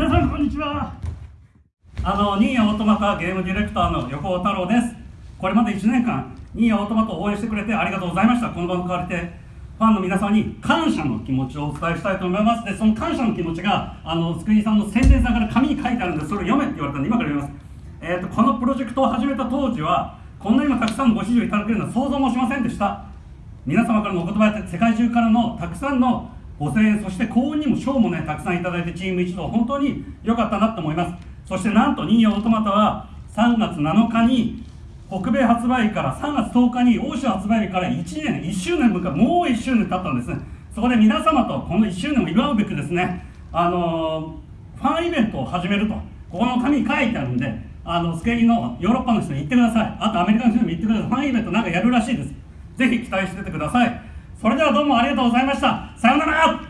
皆さんこんにちは。あのニーヤオートマタゲームディレクターの横尾太郎です。これまで1年間ニーヤオートマタを応援してくれてありがとうございました。この場を借りてファンの皆さんに感謝の気持ちをお伝えしたいと思います。でその感謝の気持ちがあのつくにさんの宣伝さんから紙に書いてあるんでそれを読めって言われたんで今から読みます。えーと、このプロジェクトを始めた当時はこんなにもたくさんのご支持をいただけるのは想像もしませんでした。皆様からのお言葉や世界中からのたくさんのご声援そして幸運にも賞もねたくさんいただいてチーム一同本当に良かったなと思います。そしてなんとニーヤオートマタは3月7日に北米発売から3月10日に欧州発売から1年1周年もう1周年経ったんですね。そこで皆様とこの1周年を祝うべくですねあの、ファンイベントを始めるとここの紙に書いてあるんであのスケーリのヨーロッパの人に行ってください。あとアメリカの人にも行ってください。ファンイベントなんかやるらしいです。ぜひ期待しててください。それではどうもありがとうございました。さようなら。